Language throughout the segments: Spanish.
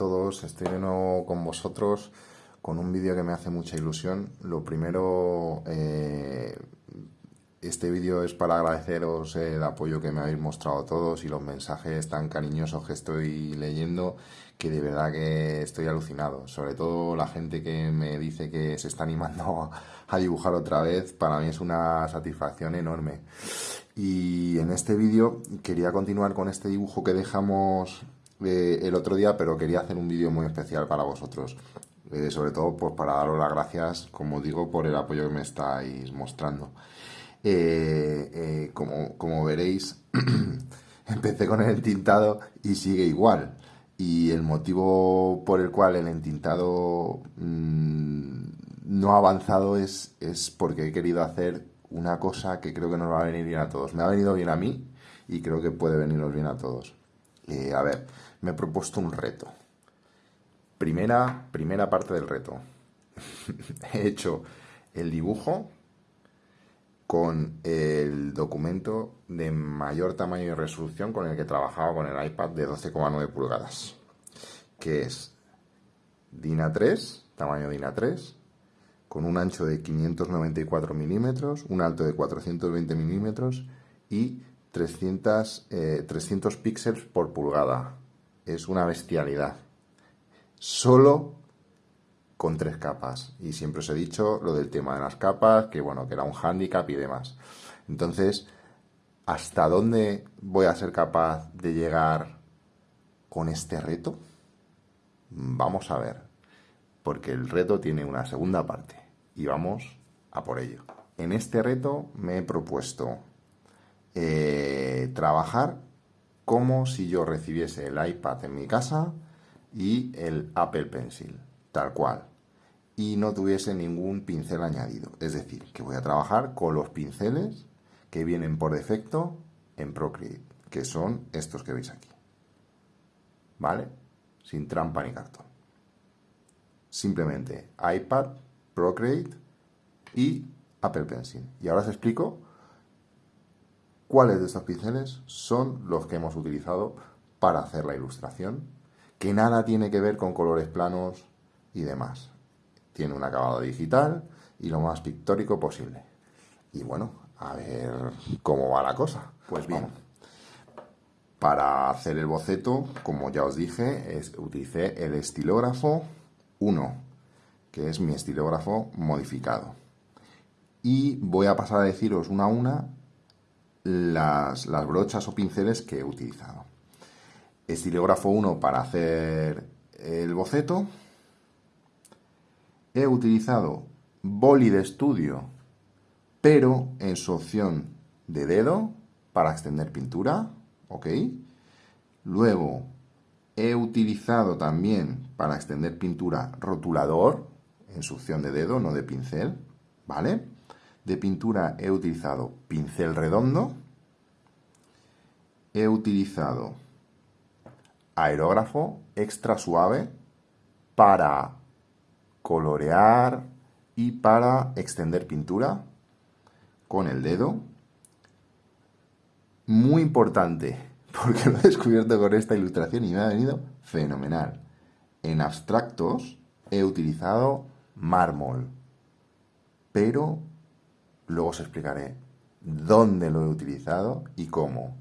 Todos, estoy de con vosotros con un vídeo que me hace mucha ilusión. Lo primero, eh, este vídeo es para agradeceros el apoyo que me habéis mostrado todos y los mensajes tan cariñosos que estoy leyendo, que de verdad que estoy alucinado. Sobre todo la gente que me dice que se está animando a dibujar otra vez, para mí es una satisfacción enorme. Y en este vídeo quería continuar con este dibujo que dejamos eh, el otro día, pero quería hacer un vídeo muy especial para vosotros. Eh, sobre todo pues, para daros las gracias, como digo, por el apoyo que me estáis mostrando. Eh, como, como, veréis, empecé con el entintado y sigue igual. Y el motivo por el cual el entintado mm, no ha avanzado es, es porque he querido hacer una cosa que creo que nos va a venir bien a todos. Me ha venido bien a mí y creo que puede venirnos bien a todos. a ver, me he propuesto un reto. Primera, primera parte del reto. he hecho el dibujo con el documento de mayor tamaño y resolución con el que trabajaba con el iPad de 12,9 pulgadas, que es DIN A3, tamaño DIN A3, con un ancho de 594 milímetros, un alto de 420 milímetros y 300, 300 eh, píxeles por pulgada es una bestialidad. Solo con tres capas. Y siempre os he dicho lo del tema de las capas, que bueno, que era un hándicap y demás. Entonces, ¿hasta dónde voy a ser capaz de llegar con este reto? Vamos a ver. Porque el reto tiene una segunda parte. Y vamos a por ello. En este reto me he propuesto eh, trabajar como si yo recibiese el iPad en mi casa y el Apple Pencil, tal cual, y no tuviese ningún pincel añadido. Es decir, que voy a trabajar con los pinceles que vienen por defecto en Procreate, que son estos que veis aquí. ¿Vale? Sin trampa ni cartón. Simplemente iPad, Procreate y Apple Pencil. Y ahora os explico cuáles de estos pinceles son los que hemos utilizado para hacer la ilustración, que nada tiene que ver con colores planos y demás. Tiene un acabado digital y lo más pictórico posible. Y bueno, a ver cómo va la cosa. Pues bien, para hacer el boceto, como ya os dije, es, utilicé el estilógrafo 1, que es mi estilógrafo modificado. Y voy a pasar a deciros una a una las, brochas o pinceles que he utilizado. Estilógrafo 1 para hacer el boceto. He utilizado boli de estudio, pero en su opción de dedo para extender pintura. ¿Ok? Luego he utilizado también para extender pintura rotulador en su opción de dedo, no de pincel. ¿Vale? De pintura he utilizado pincel redondo, he utilizado aerógrafo extra suave para colorear y para extender pintura con el dedo. Muy importante, porque lo he descubierto con esta ilustración y me ha venido fenomenal. En abstractos he utilizado mármol, pero Luego os explicaré dónde lo he utilizado y cómo.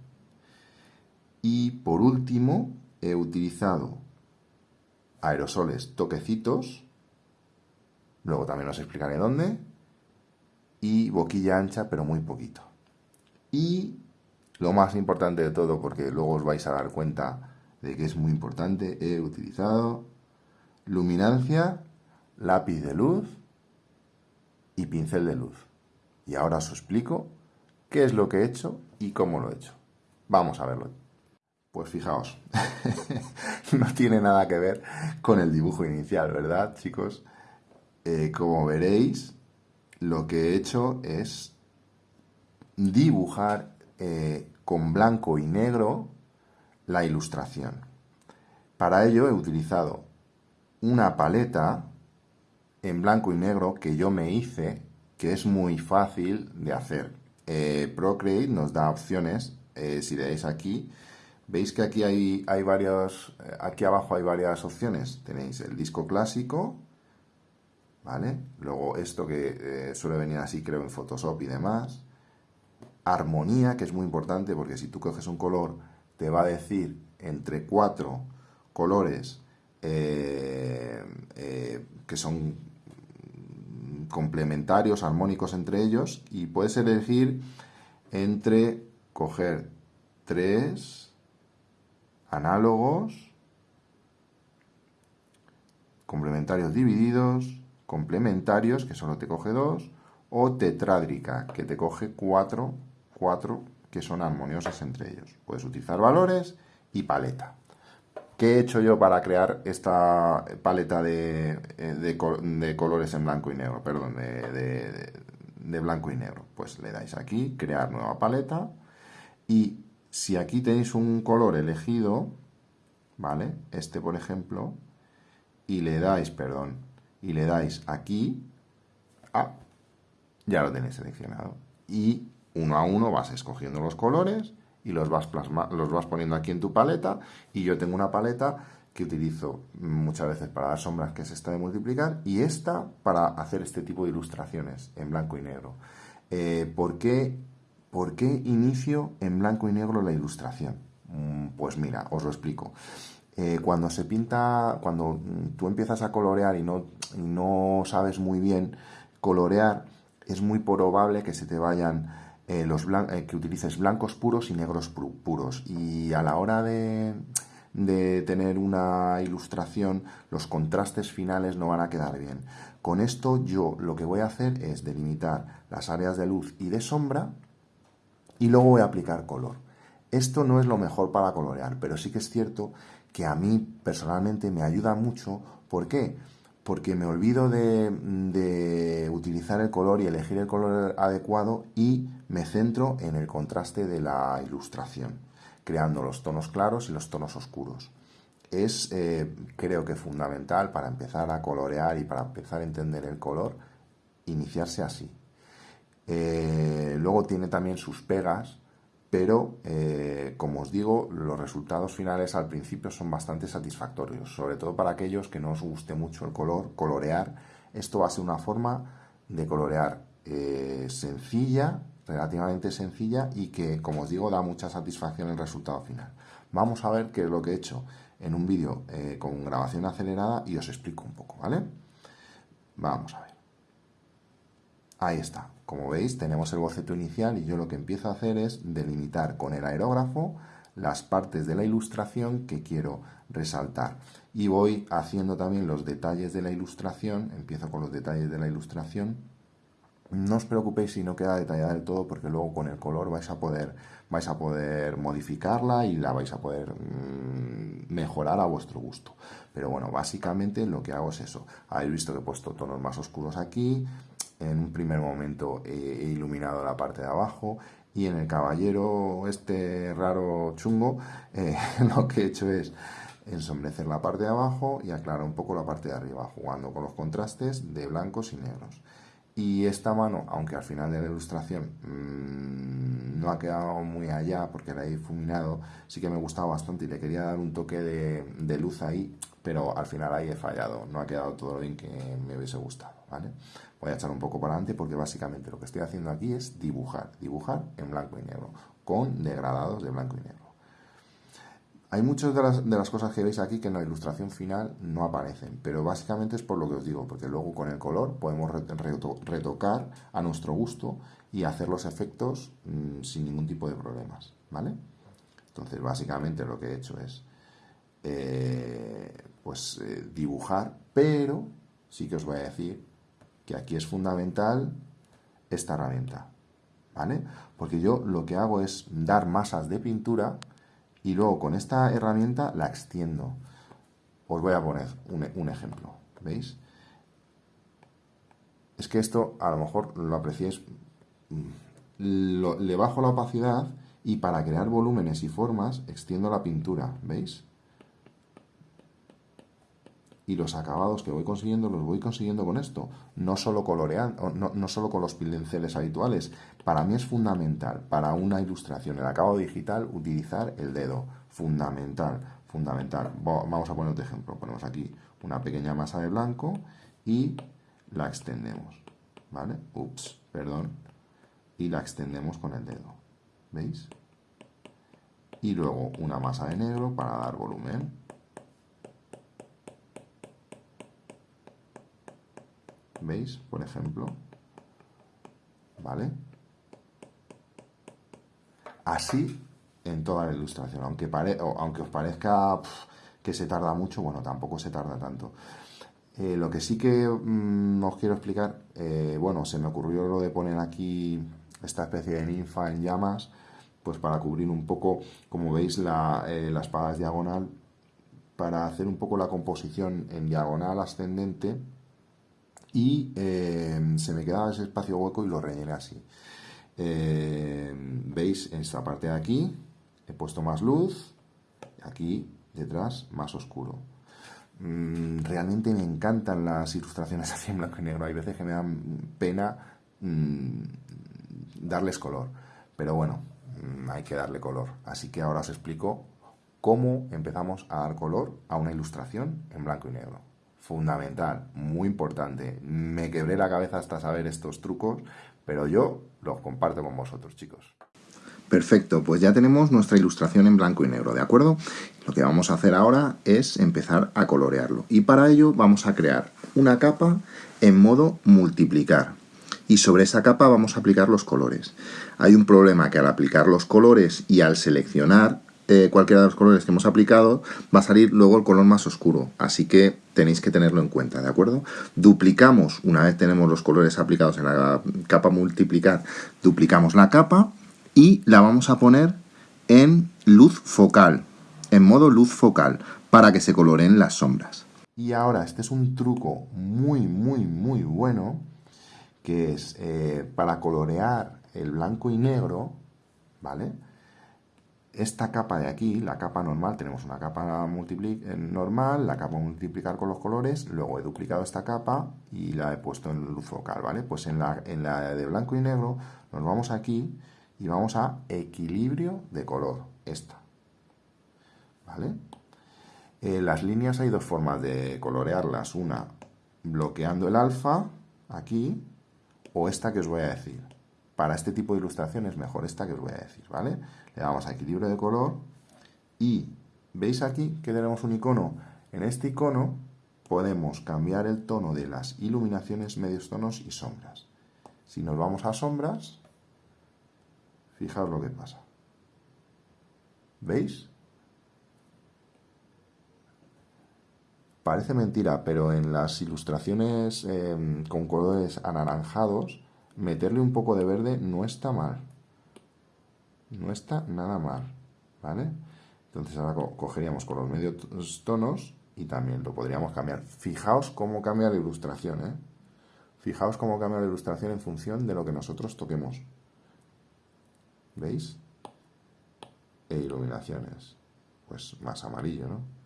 Y por último, he utilizado aerosoles toquecitos. Luego también os explicaré dónde. Y boquilla ancha, pero muy poquito. Y lo más importante de todo, porque luego os vais a dar cuenta de que es muy importante, he utilizado luminancia, lápiz de luz y pincel de luz. Y ahora os explico qué es lo que he hecho y cómo lo he hecho. Vamos a verlo. Pues fijaos, no tiene nada que ver con el dibujo inicial, ¿verdad, chicos? Eh, como veréis, lo que he hecho es dibujar eh, con blanco y negro la ilustración. Para ello he utilizado una paleta en blanco y negro que yo me hice que es muy fácil de hacer. Eh, Procreate nos da opciones, eh, si leéis aquí, Veis que aquí hay, hay varios, eh, aquí abajo hay varias opciones. Tenéis el disco clásico, ¿vale? Luego esto que suele venir así, creo, en Photoshop y demás. Armonía, que es muy importante porque si tú coges un color, te va a decir entre cuatro colores que son complementarios, armónicos entre ellos, y puedes elegir entre coger tres análogos, complementarios divididos, complementarios, que solo te coge dos, o tetrádrica, que te coge cuatro, cuatro que son armoniosos entre ellos. Puedes utilizar valores y paleta. ¿Qué he hecho yo para crear esta paleta de, de, colores en blanco y negro? Perdón, de, de, blanco y negro. Pues le dais aquí, crear nueva paleta. Y si aquí tenéis un color elegido, ¿vale? Este, por ejemplo, y le dais, perdón, y le dais aquí, ah, ya lo tenéis seleccionado. Y uno a uno vas escogiendo los colores y los vas, los vas poniendo aquí en tu paleta y yo tengo una paleta que utilizo muchas veces para dar sombras, que es esta de multiplicar, y esta para hacer este tipo de ilustraciones en blanco y negro. Eh, ¿por, qué, ¿Por qué inicio en blanco y negro la ilustración? Mm, pues mira, os lo explico. Eh, cuando se pinta, cuando tú empiezas a colorear y no, y no sabes muy bien colorear, es muy probable que se te vayan eh, eh, que utilices blancos puros y negros puros. Y a la hora de, de tener una ilustración, los contrastes finales no van a quedar bien. Con esto yo lo que voy a hacer es delimitar las áreas de luz y de sombra y luego voy a aplicar color. Esto no es lo mejor para colorear, pero sí que es cierto que a mí personalmente me ayuda mucho. ¿Por qué? Porque me olvido de, utilizar el color y elegir el color adecuado y me centro en el contraste de la ilustración, creando los tonos claros y los tonos oscuros. Es, eh, creo que fundamental para empezar a colorear y para empezar a entender el color, iniciarse así. Eh, luego tiene también sus pegas, pero eh, como os digo, los resultados finales al principio son bastante satisfactorios, sobre todo para aquellos que no os guste mucho el color, colorear. Esto va a ser una forma de colorear eh, sencilla, relativamente sencilla y que, como os digo, da mucha satisfacción el resultado final. Vamos a ver qué es lo que he hecho en un vídeo eh, con grabación acelerada y os explico un poco, ¿vale? Vamos a ver. Ahí está. Como veis, tenemos el boceto inicial y yo lo que empiezo a hacer es delimitar con el aerógrafo las partes de la ilustración que quiero resaltar. Y voy haciendo también los detalles de la ilustración, empiezo con los detalles de la ilustración. No os preocupéis si no queda detallada del todo porque luego con el color vais a poder, vais a poder modificarla y la vais a poder mm, mejorar a vuestro gusto. Pero bueno, básicamente lo que hago es eso. Habéis visto que he puesto tonos más oscuros aquí, en un primer momento he iluminado la parte de abajo y en el caballero este raro chungo eh, lo que he hecho es ensombrecer la parte de abajo y aclarar un poco la parte de arriba jugando con los contrastes de blancos y negros. Y esta mano, aunque al final de la ilustración mmm, no ha quedado muy allá porque la he difuminado, sí que me gustaba bastante y le quería dar un toque de, de, luz ahí, pero al final ahí he fallado, no ha quedado todo bien que me hubiese gustado, ¿vale? Voy a echar un poco para adelante porque básicamente lo que estoy haciendo aquí es dibujar, dibujar en blanco y negro, con degradados de blanco y negro. Hay muchas de las, cosas que veis aquí que en la ilustración final no aparecen, pero básicamente es por lo que os digo, porque luego con el color podemos retocar a nuestro gusto y hacer los efectos mmm, sin ningún tipo de problemas, ¿vale? Entonces básicamente lo que he hecho es eh, pues eh, dibujar, pero sí que os voy a decir que aquí es fundamental esta herramienta, ¿vale? Porque yo lo que hago es dar masas de pintura y luego con esta herramienta la extiendo. Os voy a poner un, ejemplo, ¿veis? Es que esto a lo mejor lo apreciéis, mm, le bajo la opacidad y para crear volúmenes y formas extiendo la pintura, ¿veis? Y los acabados que voy consiguiendo los voy consiguiendo con esto, no solo coloreando, no, no solo con los pinceles habituales. Para mí es fundamental, para una ilustración, el acabado digital, utilizar el dedo. Fundamental, fundamental. Vamos a poner otro ejemplo. Ponemos aquí una pequeña masa de blanco y la extendemos. ¿Vale? Ups, perdón. Y la extendemos con el dedo. ¿Veis? Y luego una masa de negro para dar volumen. ¿Veis? Por ejemplo. ¿Vale? Así en toda la ilustración. Aunque, os parezca que se tarda mucho, bueno, tampoco se tarda tanto. Eh, lo que sí que mm, os quiero explicar, eh, bueno, se me ocurrió lo de poner aquí esta especie de ninfa en llamas, pues para cubrir un poco, como veis, la, eh, la espada es diagonal, para hacer un poco la composición en diagonal ascendente y se me quedaba ese espacio hueco y lo rellené así. Veis en esta parte de aquí, he puesto más luz, aquí detrás más oscuro. Mm, realmente me encantan las ilustraciones así en blanco y negro. Hay veces que me dan pena mm, darles color. Pero bueno, mm, hay que darle color. Así que ahora os explico cómo empezamos a dar color a una ilustración en blanco y negro. Fundamental, muy importante. Me quebré la cabeza hasta saber estos trucos, pero yo los comparto con vosotros, chicos. Perfecto, pues ya tenemos nuestra ilustración en blanco y negro, ¿de acuerdo? Lo que vamos a hacer ahora es empezar a colorearlo. Y para ello vamos a crear una capa en modo multiplicar. Y sobre esa capa vamos a aplicar los colores. Hay un problema que al aplicar los colores y al seleccionar eh, cualquiera de los colores que hemos aplicado, va a salir luego el color más oscuro. Así que tenéis que tenerlo en cuenta, ¿de acuerdo? Duplicamos, una vez tenemos los colores aplicados en la capa multiplicar, duplicamos la capa y la vamos a poner en luz focal, en modo luz focal, para que se coloreen las sombras. Y ahora, este es un truco muy, muy, muy bueno, que es eh, para colorear el blanco y negro, ¿vale? Esta capa de aquí, la capa normal, tenemos una capa eh, normal, la capa multiplicar con los colores, luego he duplicado esta capa y la he puesto en luz focal, ¿vale? Pues en la, en la de blanco y negro nos vamos aquí y vamos a equilibrio de color, esta. ¿Vale? Eh, las líneas hay dos formas de colorearlas, una bloqueando el alfa, aquí, o esta que os voy a decir. Para este tipo de ilustración es mejor esta que os voy a decir, ¿vale? Le damos a equilibrio de color y veis aquí que tenemos un icono. En este icono podemos cambiar el tono de las iluminaciones, medios tonos y sombras. Si nos vamos a sombras, Fijaos lo que pasa. ¿Veis? Parece mentira, pero en las ilustraciones em, con colores anaranjados, meterle un poco de verde no está mal. No está nada mal, ¿vale? Entonces ahora cogeríamos con los medios tonos y también lo podríamos cambiar. Fijaos cómo cambia la ilustración, ¿eh? Fijaos cómo cambia la ilustración en función de lo que nosotros toquemos. ¿Veis? E iluminaciones. Pues más amarillo, ¿no?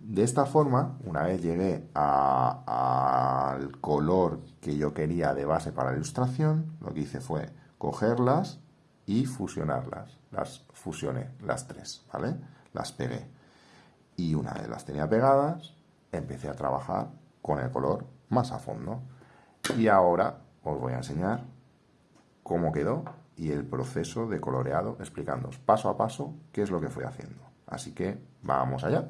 De esta forma, una vez llegué al color que yo quería de base para la ilustración, lo que hice fue cogerlas y fusionarlas. Las fusioné, las tres, ¿vale? Las pegué. Y una vez las tenía pegadas, empecé a trabajar con el color más a fondo. Y ahora os voy a enseñar cómo quedó y el proceso de coloreado, explicándoos paso a paso qué es lo que fui haciendo. Así que vamos allá.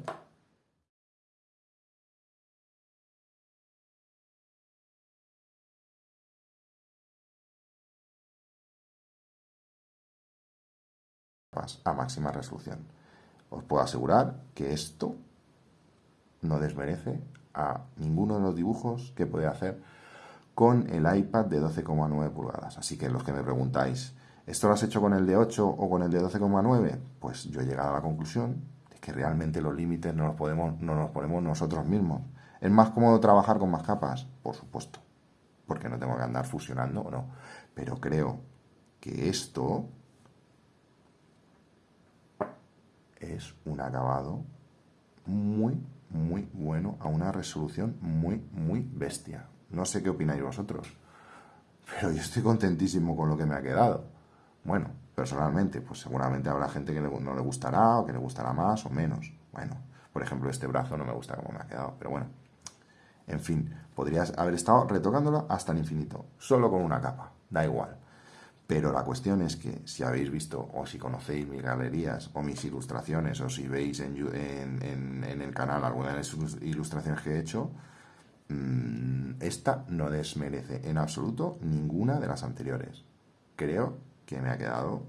A máxima resolución. Os puedo asegurar que esto no desmerece a ninguno de los dibujos que puede hacer con el iPad de 12,9 pulgadas. Así que los que me preguntáis, ¿esto lo has hecho con el de 8 o con el de 12,9? Pues yo he llegado a la conclusión de que realmente los límites no los, podemos, no nos ponemos nosotros mismos. ¿Es más cómodo trabajar con más capas? Por supuesto, porque no tengo que andar fusionando o no. Pero creo que esto es un acabado muy, muy bueno, a una resolución muy, muy bestia. No sé qué opináis vosotros, pero yo estoy contentísimo con lo que me ha quedado. Bueno, personalmente, pues seguramente habrá gente que no le gustará o que le gustará más o menos. Bueno, por ejemplo, este brazo no me gusta como me ha quedado, pero bueno. En fin, podrías haber estado retocándolo hasta el infinito, solo con una capa, da igual. Pero la cuestión es que si habéis visto o si conocéis mis galerías o mis ilustraciones o si veis en, el canal alguna de las ilustraciones que he hecho, mm, esta no desmerece en absoluto ninguna de las anteriores. Creo que me ha quedado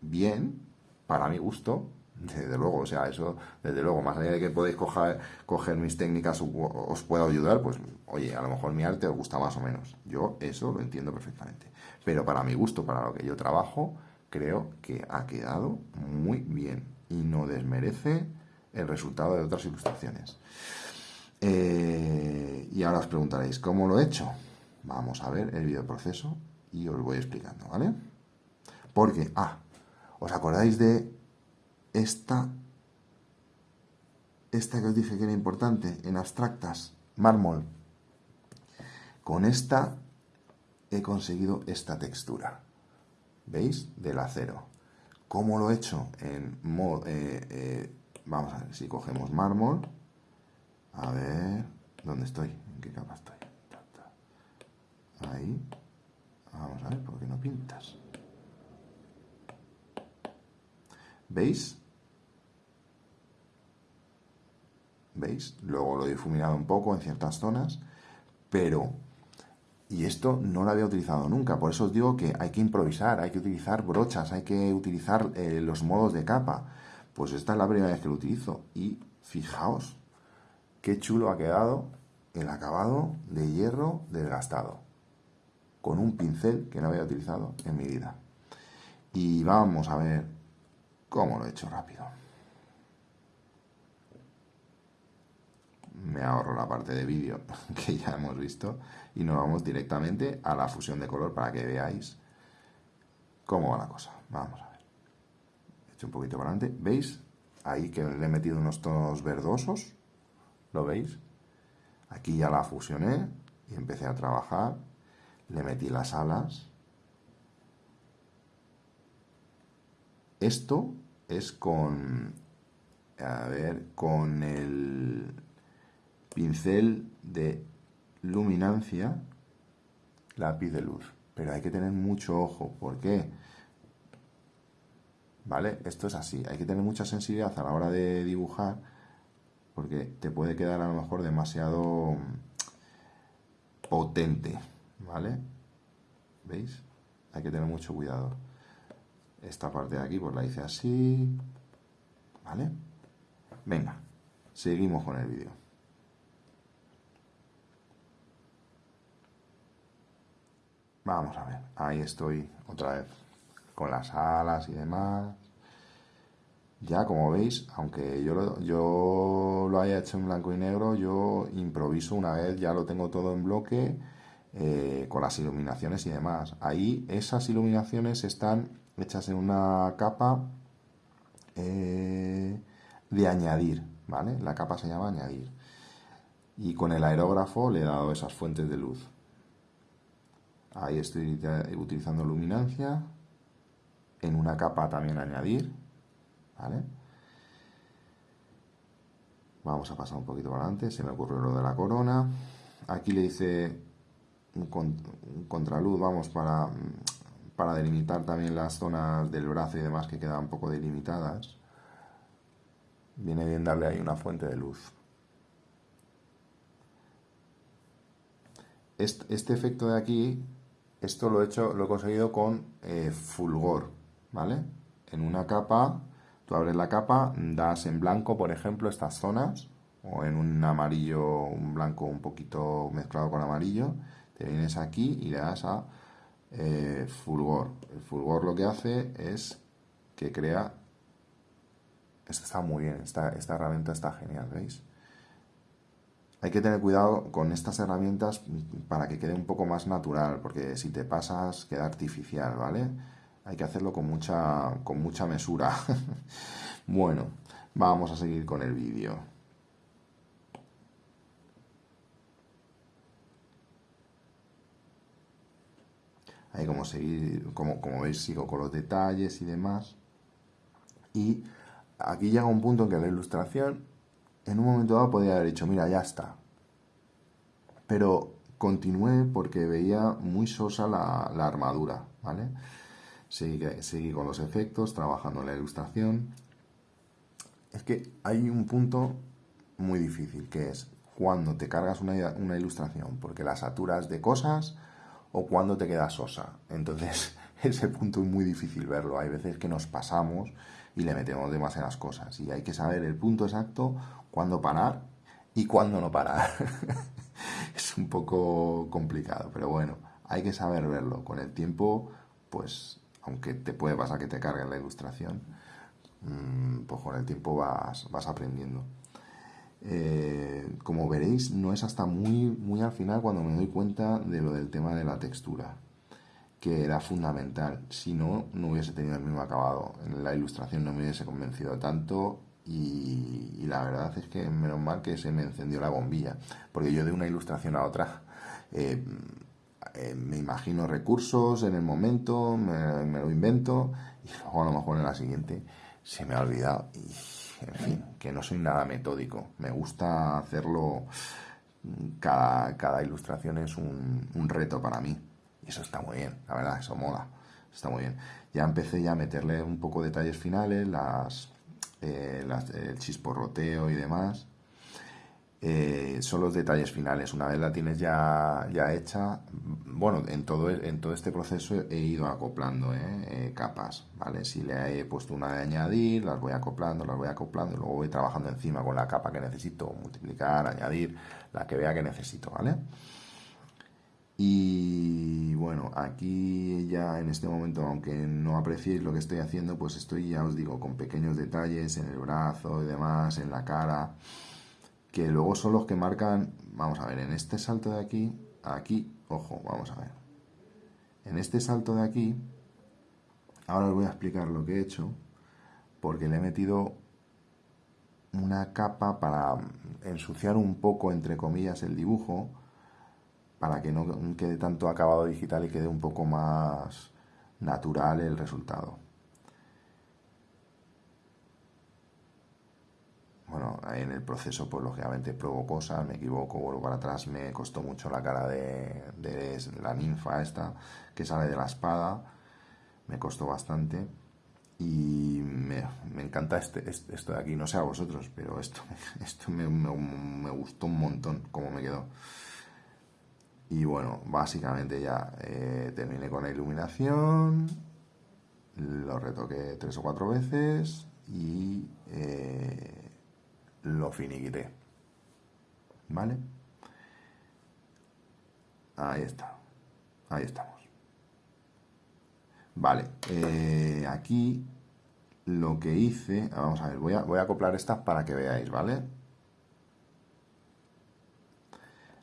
bien, para mi gusto, desde luego, o sea, eso, desde luego, más allá de que podéis coger, mis técnicas, os puedo ayudar, pues, oye, a lo mejor mi arte os gusta más o menos. Yo eso lo entiendo perfectamente. Pero para mi gusto, para lo que yo trabajo, creo que ha quedado muy bien y no desmerece el resultado de otras ilustraciones. Eh, y ahora os preguntaréis, ¿cómo lo he hecho? Vamos a ver el proceso y os voy explicando, ¿vale? Porque, ah, ¿os acordáis de esta, esta que os dije que era importante en abstractas? Mármol. Con esta he conseguido esta textura. ¿Veis? Del acero. ¿Cómo lo he hecho? Eh, eh, vamos a ver, si cogemos mármol, a ver, ¿dónde estoy? ¿En qué capa estoy? Ahí. Vamos a ver, ¿por qué no pintas? ¿Veis? ¿Veis? Luego lo he difuminado un poco en ciertas zonas, pero... Y esto no lo había utilizado nunca, por eso os digo que hay que improvisar, hay que utilizar brochas, hay que utilizar eh, los modos de capa. Pues esta es la primera vez que lo utilizo. Y fijaos, qué chulo ha quedado el acabado de hierro desgastado. Con un pincel que no había utilizado en mi vida. Y vamos a ver ¿Cómo lo he hecho rápido? Me ahorro la parte de vídeo que ya hemos visto y nos vamos directamente a la fusión de color para que veáis cómo va la cosa. Vamos a ver. He hecho un poquito para adelante. ¿Veis? Ahí que le he metido unos tonos verdosos. ¿Lo veis? Aquí ya la fusioné y empecé a trabajar. Le metí las alas Esto es con, a ver, con el pincel de luminancia, lápiz de luz. Pero hay que tener mucho ojo. ¿Por qué? ¿Vale? Esto es así. Hay que tener mucha sensibilidad a la hora de dibujar porque te puede quedar a lo mejor demasiado potente. ¿Vale? ¿Veis? Hay que tener mucho cuidado. Esta parte de aquí pues la hice así. ¿Vale? Venga, seguimos con el vídeo. Vamos a ver, ahí estoy otra vez con las alas y demás. Ya, como veis, aunque yo lo, haya hecho en blanco y negro, yo improviso una vez, ya lo tengo todo en bloque, eh, con las iluminaciones y demás. Ahí esas iluminaciones están hechas en una capa eh, de añadir, ¿vale? La capa se llama añadir. Y con el aerógrafo le he dado esas fuentes de luz. Ahí estoy utilizando luminancia. En una capa también añadir, ¿vale? Vamos a pasar un poquito para adelante, se me ocurrió lo de la corona. Aquí le hice un, contraluz, vamos, para para delimitar también las zonas del brazo y demás que quedan un poco delimitadas, viene bien darle ahí una fuente de luz. Este, efecto de aquí, esto lo he hecho, lo he conseguido con eh, fulgor, ¿vale? En una capa, tú abres la capa, das en blanco, por ejemplo, estas zonas, o en un amarillo, un blanco un poquito mezclado con amarillo, te vienes aquí y le das a eh, fulgor. El fulgor lo que hace es que crea... Esto está muy bien, esta, esta herramienta está genial, ¿veis? hay que tener cuidado con estas herramientas para que quede un poco más natural, porque si te pasas queda artificial, ¿vale? Hay que hacerlo con mucha, con mucha mesura. bueno, vamos a seguir con el vídeo. Ahí como, seguir, como, como veis sigo con los detalles y demás. Y aquí llega un punto en que la ilustración en un momento dado podría haber dicho, mira, ya está. Pero continué porque veía muy sosa la, armadura, ¿vale? Seguí, con los efectos, trabajando en la ilustración. Es que hay un punto muy difícil, que es cuando te cargas una, una ilustración porque la saturas de cosas o cuando te quedas sosa. Entonces, ese punto es muy difícil verlo. Hay veces que nos pasamos y le metemos demasiadas cosas. Y hay que saber el punto exacto, cuándo parar y cuándo no parar. es un poco complicado, pero bueno, hay que saber verlo. Con el tiempo, pues aunque te puede pasar que te cargue la ilustración, mm, pues con el tiempo vas, vas aprendiendo. Eh, como veréis, no es hasta muy, muy al final cuando me doy cuenta de lo del tema de la textura, que era fundamental. Si no, no hubiese tenido el mismo acabado. La ilustración no me hubiese convencido tanto y, la verdad es que menos mal que se me encendió la bombilla, porque yo de una ilustración a otra eh, eh, me imagino recursos en el momento, me, lo invento y luego a lo mejor en la siguiente se me ha olvidado. Y, en fin, que no soy nada metódico. Me gusta hacerlo, cada, cada ilustración es un, un reto para mí. Eso está muy bien, la verdad, eso mola. Está muy bien. Ya empecé ya a meterle un poco de detalles finales, las, eh, las el chisporroteo y demás. Eh, son los detalles finales. Una vez la tienes ya, ya hecha, bueno, en todo, en todo este proceso he ido acoplando ¿eh? Eh, capas, ¿vale? Si le he puesto una de añadir, las voy acoplando, las voy acoplando y luego voy trabajando encima con la capa que necesito, multiplicar, añadir, la que vea que necesito, ¿vale? Y bueno, aquí ya en este momento, aunque no apreciéis lo que estoy haciendo, pues estoy, ya os digo, con pequeños detalles en el brazo y demás, en la cara que luego son los que marcan, vamos a ver, en este salto de aquí, aquí, ojo, vamos a ver. En este salto de aquí, ahora os voy a explicar lo que he hecho, porque le he metido una capa para ensuciar un poco, entre comillas, el dibujo, para que no quede tanto acabado digital y quede un poco más natural el resultado. bueno, en el proceso, pues lógicamente pruebo cosas, me equivoco, vuelvo para atrás, me costó mucho la cara de, la ninfa esta que sale de la espada, me costó bastante y me, encanta este, este, esto de aquí, no sé a vosotros, pero esto, esto me, gustó un montón cómo me quedó. Y bueno, básicamente ya eh, terminé con la iluminación, lo retoqué tres o cuatro veces y... Eh, lo finiquité. ¿Vale? Ahí está. Ahí estamos. Vale. Eh, aquí lo que hice... Vamos a ver, voy a, voy a acoplar estas para que veáis, ¿vale?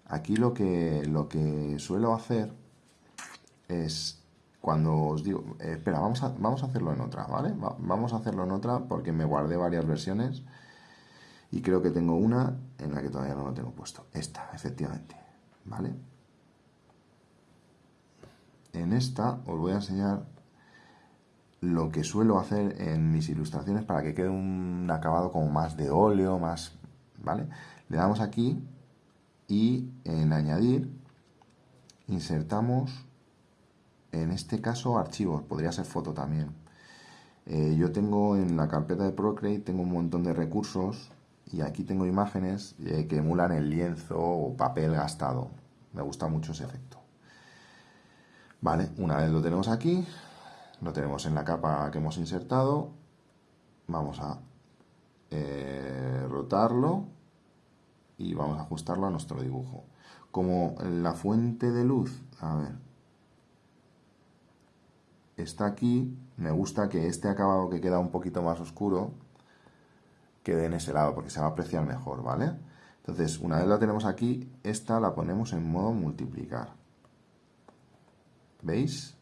Aquí lo que, lo que suelo hacer es cuando os digo, espera, vamos a, vamos a hacerlo en otra, ¿vale? vamos a hacerlo en otra porque me guardé varias versiones y creo que tengo una en la que todavía no lo tengo puesto. Esta, efectivamente. ¿Vale? En esta os voy a enseñar lo que suelo hacer en mis ilustraciones para que quede un acabado como más de óleo, más... ¿Vale? Le damos aquí y en añadir insertamos en este caso archivos, podría ser foto también. Eh, yo tengo en la carpeta de Procreate tengo un montón de recursos y aquí tengo imágenes eh, que emulan el lienzo o papel gastado. Me gusta mucho ese efecto. Vale, una vez lo tenemos aquí, lo tenemos en la capa que hemos insertado, vamos a eh, rotarlo y vamos a ajustarlo a nuestro dibujo. Como la fuente de luz, a ver, está aquí, me gusta que este acabado que queda un poquito más oscuro quede en ese lado, porque se va a apreciar mejor, ¿vale? Entonces, una vez la tenemos aquí, esta la ponemos en modo multiplicar. ¿Veis?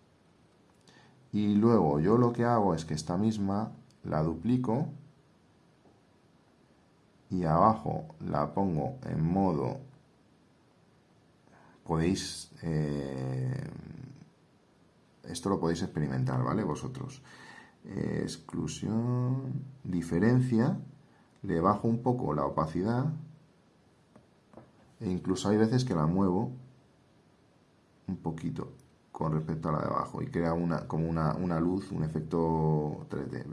Y luego yo lo que hago es que esta misma la duplico y abajo la pongo en modo podéis eh, esto lo podéis experimentar, ¿vale? Vosotros. exclusión, diferencia, le bajo un poco la opacidad e incluso hay veces que la muevo un poquito con respecto a la de abajo y crea una, como una, luz, un efecto 3D.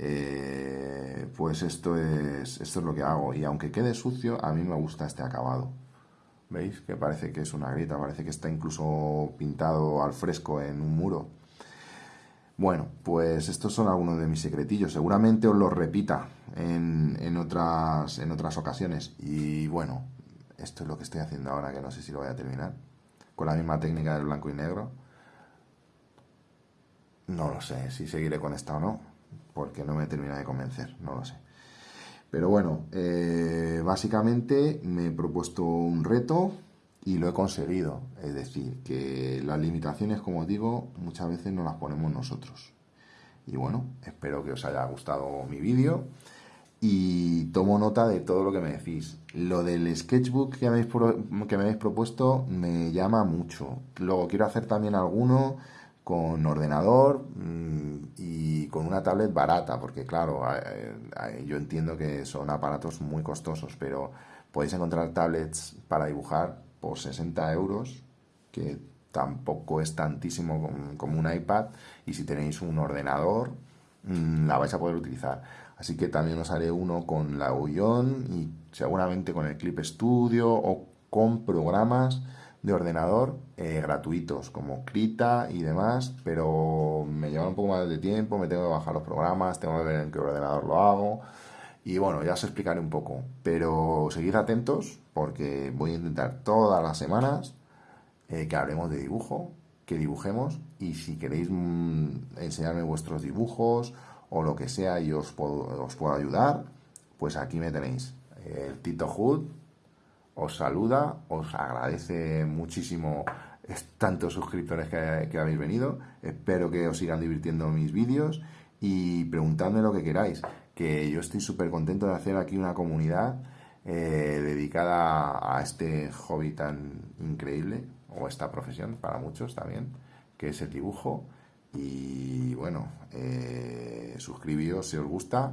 Eh, pues esto es, esto es lo que hago y aunque quede sucio, a mí me gusta este acabado. ¿Veis? Que parece que es una grieta, parece que está incluso pintado al fresco en un muro. Bueno, pues estos son algunos de mis secretillos. Seguramente os los repita en, otras, en otras ocasiones. Y bueno, esto es lo que estoy haciendo ahora, que no sé si lo voy a terminar. Con la misma técnica del blanco y negro. No lo sé si seguiré con esta o no, porque no me termina de convencer, no lo sé. Pero bueno, eh, básicamente me he propuesto un reto y lo he conseguido. Es decir, que las limitaciones, como digo, muchas veces no las ponemos nosotros. Y bueno, espero que os haya gustado mi vídeo y tomo nota de todo lo que me decís. Lo del sketchbook que me habéis, que me habéis propuesto me llama mucho. Luego quiero hacer también alguno con ordenador mm, y con una tablet barata, porque claro, yo entiendo que son aparatos muy costosos, pero podéis encontrar tablets para dibujar por 60 euros, que tampoco es tantísimo como un iPad, y si tenéis un ordenador, mm, la vais a poder utilizar. Así que también os haré uno con la Ullón y seguramente con el Clip Studio o con programas de ordenador eh, gratuitos como Krita y demás, pero me lleva un poco más de tiempo, me tengo que bajar los programas, tengo que ver en qué ordenador lo hago y bueno, ya os explicaré un poco, pero seguid atentos porque voy a intentar todas las semanas eh, que hablemos de dibujo, que dibujemos y si queréis mm, enseñarme vuestros dibujos o lo que sea y os puedo, os puedo ayudar, pues aquí me tenéis. El Tito Hood os saluda, os agradece muchísimo tantos suscriptores que, habéis venido. Espero que os sigan divirtiendo mis vídeos y preguntadme lo que queráis que yo estoy súper contento de hacer aquí una comunidad eh, dedicada a este hobby tan increíble, o esta profesión para muchos también, que es el dibujo. Y bueno, eh, suscribíos si os gusta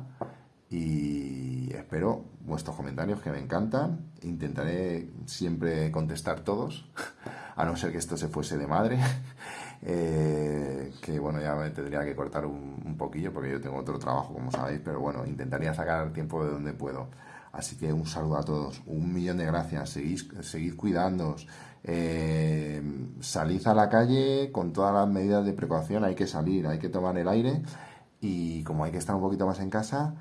y espero vuestros comentarios que me encantan. Intentaré siempre contestar todos, a no ser que esto se fuese de madre. Eh, que bueno, ya me tendría que cortar un, poquillo porque yo tengo otro trabajo, como sabéis, pero bueno, intentaría sacar tiempo de donde puedo. Así que un saludo a todos, un millón de gracias, seguid, seguid cuidándoos, eh, salid a la calle con todas las medidas de precaución, hay que salir, hay que tomar el aire y como hay que estar un poquito más en casa,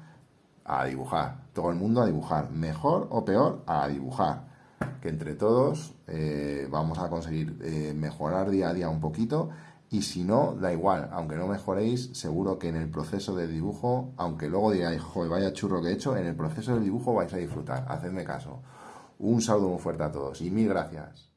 a dibujar, todo el mundo a dibujar, mejor o peor, a dibujar. Que entre todos eh, vamos a conseguir eh, mejorar día a día un poquito. Y si no, da igual, aunque no mejoréis, seguro que en el proceso de dibujo, aunque luego digáis, joder, vaya churro que he hecho, en el proceso de dibujo vais a disfrutar, hacedme caso. Un saludo muy fuerte a todos y mil gracias.